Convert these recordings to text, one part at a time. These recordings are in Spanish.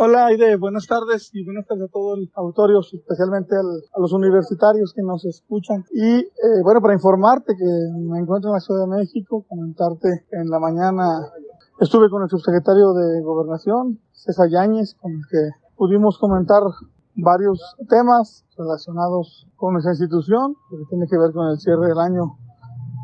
Hola Aide, buenas tardes y buenas tardes a todo el auditorio, especialmente a los universitarios que nos escuchan. Y eh, bueno, para informarte que me encuentro en la Ciudad de México, comentarte en la mañana estuve con el subsecretario de Gobernación, César Yáñez, con el que pudimos comentar varios temas relacionados con nuestra institución, que tiene que ver con el cierre del año,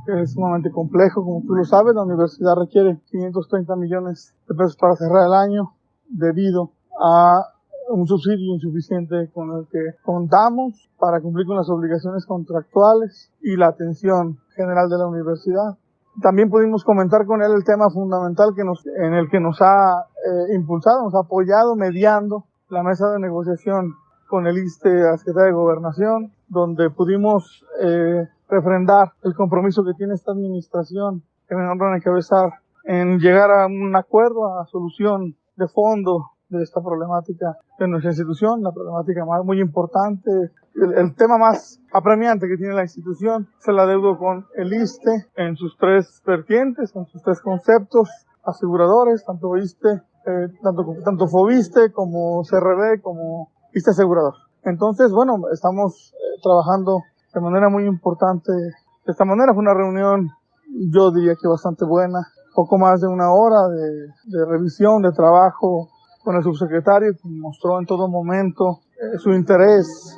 que es sumamente complejo, como tú lo sabes, la universidad requiere 530 millones de pesos para cerrar el año debido a un subsidio insuficiente con el que contamos para cumplir con las obligaciones contractuales y la atención general de la universidad. También pudimos comentar con él el tema fundamental que nos, en el que nos ha eh, impulsado, nos ha apoyado mediando la mesa de negociación con el ISTE, la Secretaría de Gobernación, donde pudimos eh, refrendar el compromiso que tiene esta administración que me honran encabezar en llegar a un acuerdo, a solución de fondo de esta problemática de nuestra institución, la problemática más muy importante, el, tema más apremiante que tiene la institución, se la deudo con el ISTE en sus tres vertientes, en sus tres conceptos, aseguradores, tanto ISTE, eh, tanto, tanto FOBISTE como CRB como ISTE asegurador. Entonces, bueno, estamos eh, trabajando de manera muy importante. De esta manera fue una reunión, yo diría que bastante buena, poco más de una hora de, de revisión, de trabajo con el subsecretario, que mostró en todo momento eh, su interés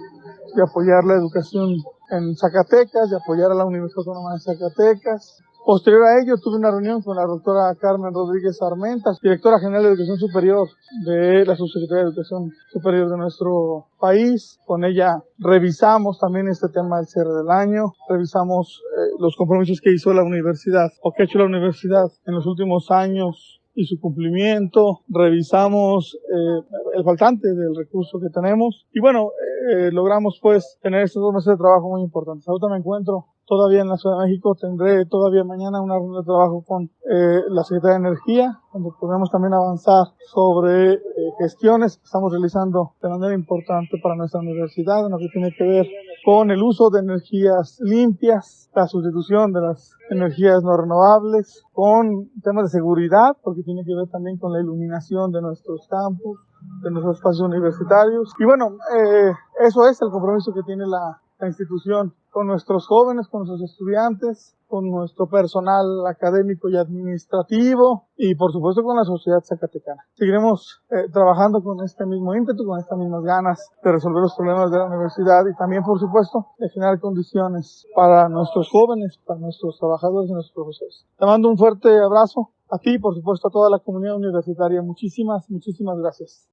de apoyar la educación en Zacatecas, de apoyar a la Universidad Autónoma de Zacatecas, Posterior a ello, tuve una reunión con la doctora Carmen Rodríguez Armentas, directora general de Educación Superior de la Subsecretaría de Educación Superior de nuestro país. Con ella revisamos también este tema del cierre del año, revisamos eh, los compromisos que hizo la universidad o que ha hecho la universidad en los últimos años y su cumplimiento, revisamos eh, el faltante del recurso que tenemos y bueno, eh, logramos pues tener estos dos meses de trabajo muy importantes. Ahorita me encuentro todavía en la Ciudad de México. Tendré todavía mañana una reunión de trabajo con eh, la Secretaría de Energía, donde podemos también avanzar sobre eh, gestiones que estamos realizando de manera importante para nuestra universidad, en lo que tiene que ver con el uso de energías limpias, la sustitución de las energías no renovables, con temas de seguridad, porque tiene que ver también con la iluminación de nuestros campus, de nuestros espacios universitarios. Y bueno, eh, eso es el compromiso que tiene la, la institución con nuestros jóvenes, con nuestros estudiantes, con nuestro personal académico y administrativo y por supuesto con la sociedad zacatecana. Seguiremos eh, trabajando con este mismo ímpetu, con estas mismas ganas de resolver los problemas de la universidad y también por supuesto de generar condiciones para nuestros jóvenes, para nuestros trabajadores y nuestros profesores. Te mando un fuerte abrazo a ti y por supuesto a toda la comunidad universitaria. Muchísimas, muchísimas gracias.